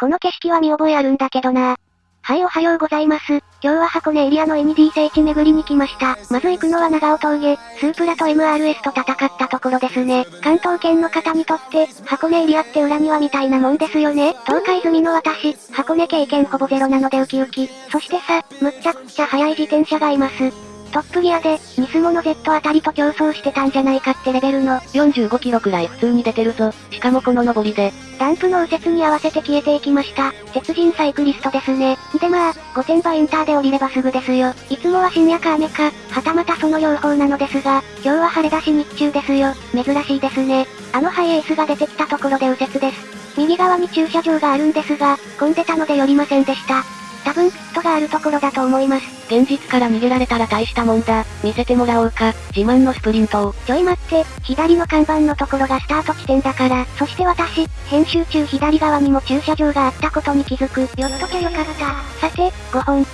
この景色は見覚えあるんだけどな。はい、おはようございます。今日は箱根エリアの ND 聖地巡りに来ました。まず行くのは長尾峠、スープラと MRS と戦ったところですね。関東圏の方にとって、箱根エリアって裏庭みたいなもんですよね。東海済みの私、箱根経験ほぼゼロなのでウキウキ。そしてさ、むっちゃくちゃ速い自転車がいます。トップギアで、ニスモの Z あたりと競争してたんじゃないかってレベルの。45キロくらい普通に出てるぞ。しかもこの上りで。ダンプの右折に合わせて消えていきました。鉄人サイクリストですね。でまあ、御殿場インターで降りればすぐですよ。いつもは深夜か雨か、はたまたその両方なのですが、今日は晴れだし日中ですよ。珍しいですね。あのハイエースが出てきたところで右折です。右側に駐車場があるんですが、混んでたので寄りませんでした。多分ピットがあるところだと思います。現実から逃げられたら大したもんだ。見せてもらおうか。自慢のスプリントを。ちょい待って、左の看板のところがスタート地点だから。そして私、編集中左側にも駐車場があったことに気づく。寄っときゃよかった。さて、5本。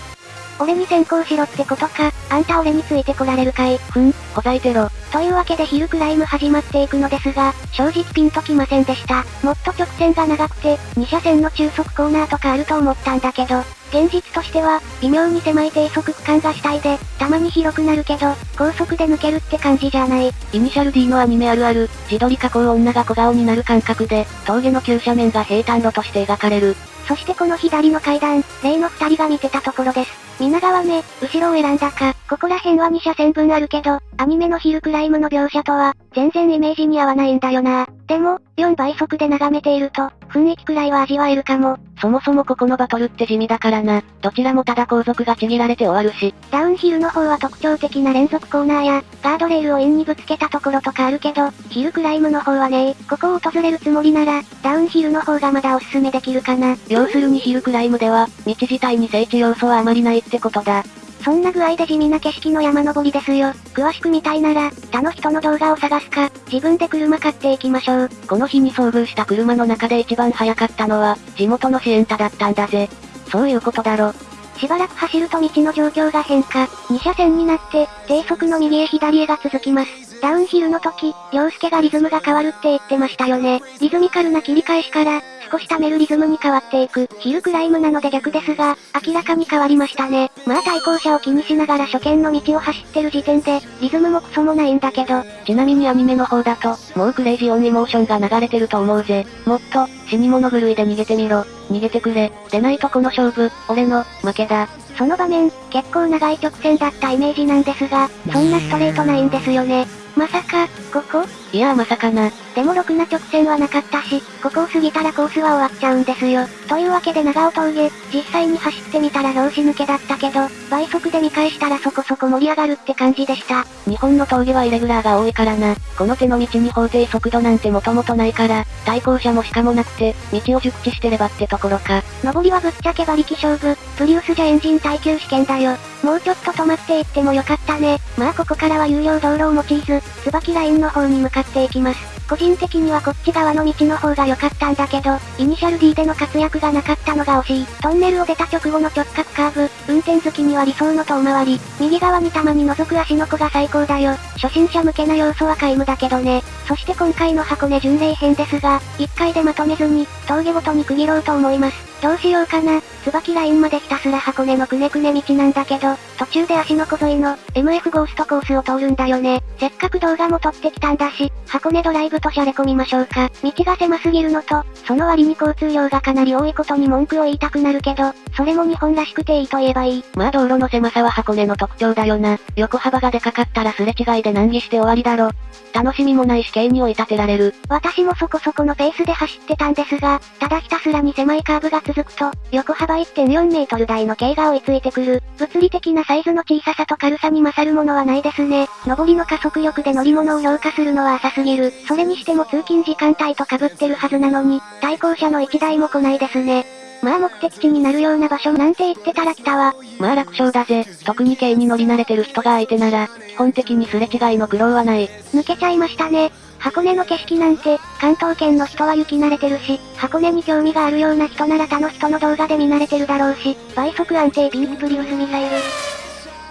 俺に先行しろってことか。あんた俺についてこられるかい。ふん、ほざいてろ。というわけでヒルクライム始まっていくのですが、正直ピンときませんでした。もっと直線が長くて、2車線の中速コーナーとかあると思ったんだけど、現実としては、微妙に狭い低速区間が主体で、たまに広くなるけど、高速で抜けるって感じじゃない。イニシャル D のアニメあるある、自撮り加工女が小顔になる感覚で、峠の急斜面が平坦路として描かれる。そしてこの左の階段、例の二人が見てたところです。皆川ね、後ろを選んだか、ここら辺は2車線分あるけど、アニメのヒルクライムの描写とは、全然イメージに合わないんだよな。でも、4倍速で眺めていると、雰囲気くらいは味わえるかも。そもそもここのバトルって地味だからな。どちらもただ後続がちぎられて終わるし。ダウンヒルの方は特徴的な連続コーナーや、ガードレールを円にぶつけたところとかあるけど、ヒルクライムの方はねここを訪れるつもりなら、ダウンヒルの方がまだおすすめできるかな。要するにヒルクライムでは、道自体に聖地要素はあまりないってことだ。そんな具合で地味な景色の山登りですよ。詳しく見たいなら、他の人の動画を探すか、自分で車買っていきましょう。この日に遭遇した車の中で一番早かったのは、地元のシエンタだったんだぜ。そういうことだろ。しばらく走ると道の状況が変化。2車線になって、低速の右へ左へが続きます。ダウンヒルの時、洋介がリズムが変わるって言ってましたよね。リズミカルな切り返しから、少し溜めるリズムに変わっていく。ヒルクライムなので逆ですが、明らかに変わりましたね。まあ対向車を気にしながら初見の道を走ってる時点で、リズムもクソもないんだけど。ちなみにアニメの方だと、もうクレイジーオンイモーションが流れてると思うぜ。もっと、死に物狂いで逃げてみろ。逃げてくれ。でないとこの勝負、俺の、負けだ。その場面、結構長い直線だったイメージなんですが、そんなストレートないんですよね。まさか、ここ？いやまさかな。でもろくな直線はなかったし、ここを過ぎたらコースは終わっちゃうんですよ。というわけで長尾峠、実際に走ってみたら拍子抜けだったけど、倍速で見返したらそこそこ盛り上がるって感じでした。日本の峠はイレギュラーが多いからな。この手の道に法定速度なんてもともとないから、対向車もしかもなくて、道を熟知してればってところか。上りはぶっちゃけ馬力勝負、プリウスじゃエンジン耐久試験だよ。もうちょっと止まっていってもよかったね。まあここからは有料道路を用いず、椿ラインの方に向かっていきます。個人的にはこっち側の道の方が良かったんだけど、イニシャル D での活躍がなかったのが惜しい。トンネルを出た直後の直角カーブ、運転好きには理想の遠回り。右側にたまに覗く足の子が最高だよ。初心者向けな要素は皆無だけどね。そして今回の箱根巡礼編ですが、1回でまとめずに、峠ごとに区切ろうと思います。どうしようかな。椿ラインまでひたすら箱根のくねくね道なんだけど、途中で足の小沿いの MF ゴーストコースを通るんだよね。せっかく動画も撮ってきたんだし、箱根ドライブとシャレ込みましょうか。道が狭すぎるのと、その割に交通量がかなり多いことに文句を言いたくなるけど、それも日本らしくていいと言えばいい。まあ道路の狭さは箱根の特徴だよな。横幅がでかかったらすれ違いで難儀して終わりだろ。楽しみもないし軽に追い立てられる。私もそこそこのペースで走ってたんですが、ただひたすらに狭いカーブが続くと、横幅1.4メートル台の軽が追いついてくる。物理的なサイズの小ささと軽さに勝るものはないですね。上りの加速力で乗り物を評価するのは浅すぎる。それにしても通勤時間帯と被ってるはずなのに、対向車の1台も来ないですね。まあ目的地になるような場所なんて言ってたら来たわ。まあ楽勝だぜ。特に軽に乗り慣れてる人が相手なら、基本的にすれ違いの苦労はない。抜けちゃいましたね。箱根の景色なんて、関東圏の人は雪慣れてるし、箱根に興味があるような人なら他の人の動画で見慣れてるだろうし、倍速安定ビーチプリウスミサイル。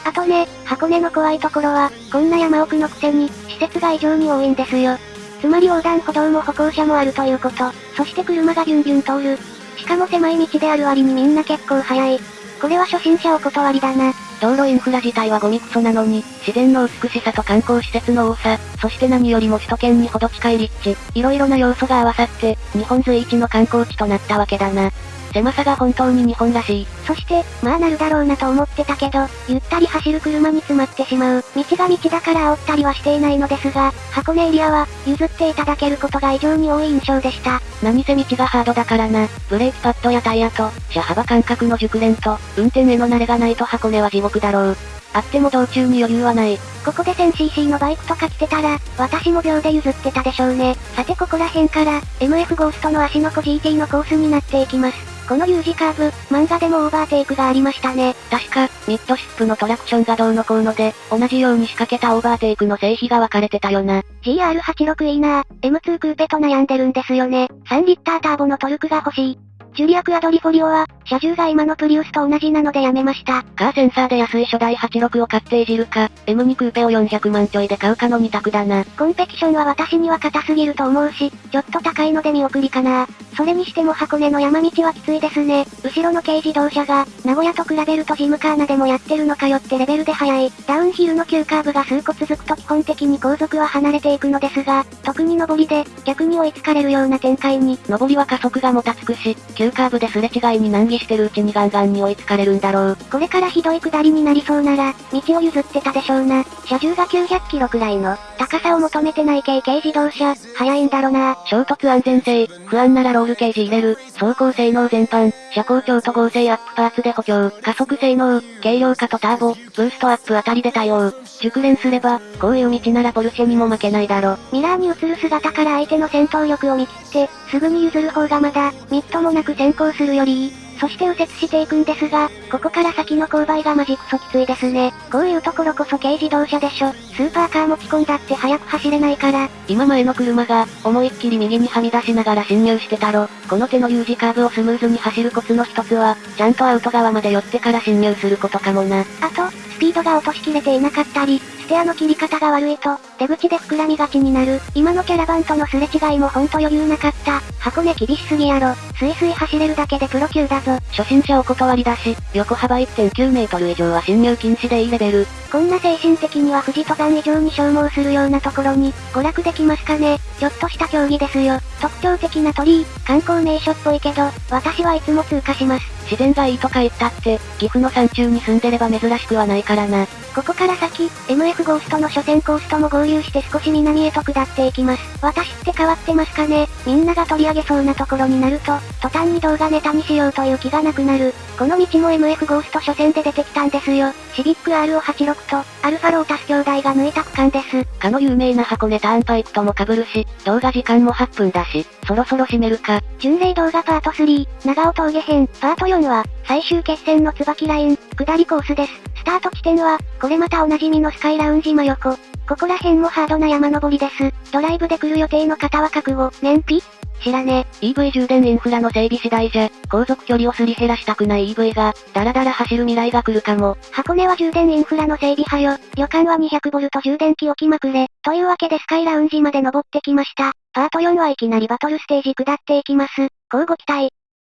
あとね、箱根の怖いところは、こんな山奥のくせに、施設が異常に多いんですよ。つまり横断歩道も歩行者もあるということ。そして車がビュンビュン通る。しかも狭い道である割にみんな結構早い。これは初心者お断りだな。道路インフラ自体はゴミクソなのに、自然の美しさと観光施設の多さ、そして何よりも首都圏にほど近い立地、いろいろな要素が合わさって、日本随一の観光地となったわけだな。狭さが本当に日本らしい。そして、まあなるだろうなと思ってたけど、ゆったり走る車に詰まってしまう。道が道だから煽ったりはしていないのですが、箱根エリアは、譲っていただけることが異常に多い印象でした。何せ道がハードだからな。ブレーキパッドやタイヤと、車幅感覚の熟練と、運転への慣れがないと箱根は地獄だろう。あっても道中に余裕はない。ここで 1000cc のバイクとか来てたら、私も秒で譲ってたでしょうね。さてここら辺から、MF ゴーストの足の子 GT のコースになっていきます。この U 字カーブ、漫画でもオーバーテイクがありましたね。確か、ミッドシップのトラクションがどうのこうので、同じように仕掛けたオーバーテイクの成否が分かれてたよな。GR86 いいな M2 クーペと悩んでるんですよね。3リッターターボのトルクが欲しい。ジュリアクアドリフォリオは、車重が今のプリウスと同じなのでやめました。カーセンサーで安い初代86を買っていじるか、M2 クーペを400万ちょいで買うかの2択だな。コンペティションは私には硬すぎると思うし、ちょっと高いので見送りかな。それにしても箱根の山道はきついですね。後ろの軽自動車が、名古屋と比べるとジムカーナでもやってるのかよってレベルで速い。ダウンヒルの急カーブが数個続くと基本的に後続は離れていくのですが、特に上りで、逆に追いつかれるような展開に。上りは加速がもたつくし、急カーブですれ違いに難儀してるうちにガンガンに追いつかれるんだろう。これからひどい下りになりそうなら、道を譲ってたでしょうな。車重が900キロくらいの、高さを求めてない軽軽自動車、速いんだろな。衝突安全性、不安ならロールケージ入れる、走行性能全般、車高調と合成アップパーツで補強、加速性能、軽量化とターボ、ブーストアップあたりで対応。熟練すれば、こういう道ならポルシェにも負けないだろ。ミラーに映る姿から相手の戦闘力を見切って、すぐに譲る方がまだ、みっともなく先行するよりいい。そして右折していくんですが、ここから先の勾配がマジクソきついですね。こういうところこそ軽自動車でしょ。スーパーカー持ち込んだって速く走れないから。今前の車が、思いっきり右にはみ出しながら進入してたろ。この手の U 字カーブをスムーズに走るコツの一つは、ちゃんとアウト側まで寄ってから進入することかもな。あと、スピードが落としきれていなかったり、ステアの切り方が悪いと、出口で膨らみがちになる。今のキャラバンとのすれ違いもほんと余裕なかった。箱根厳しすぎやろ。スイスイ走れるだけでプロ級だぞ。初心者お断りだし、横幅1.9メートル以上は侵入禁止でいいレベル。こんな精神的には富士登山以上に消耗するようなところに、娯楽できますかね。ちょっとした競技ですよ。特徴的な鳥居、観光名所っぽいけど、私はいつも通過します。自然がいいとか言ったって、岐阜の山中に住んでれば珍しくはないからな。ここから先、MF ゴーストの初戦コースとも合流して少し南へと下っていきます。私って変わってますかね？みんなが取り上げそうなところになると、途端に動画ネタにしようという気がなくなる。この道も MF ゴースト初戦で出てきたんですよ。シビック RO86 と、アルファロータス兄弟が抜いた区間です。かの有名な箱根ターンパイクとも被るし、動画時間も8分だし、そろそろ締めるか。巡礼動画パート3、長尾峠編、パート4は、最終決戦の椿ライン、下りコースです。スタート地点は、これまたおなじみのスカイラウンジ真横。ここら辺もハードな山登りです。ドライブで来る予定の方は覚悟、燃費？知らね。EV 充電インフラの整備次第じゃ、航続距離をすり減らしたくない EV が、だらだら走る未来が来るかも。箱根は充電インフラの整備派よ。旅館は 200V 充電器置きまくれ。というわけでスカイラウンジまで登ってきました。パート4はいきなりバトルステージ下っていきます。交互期待。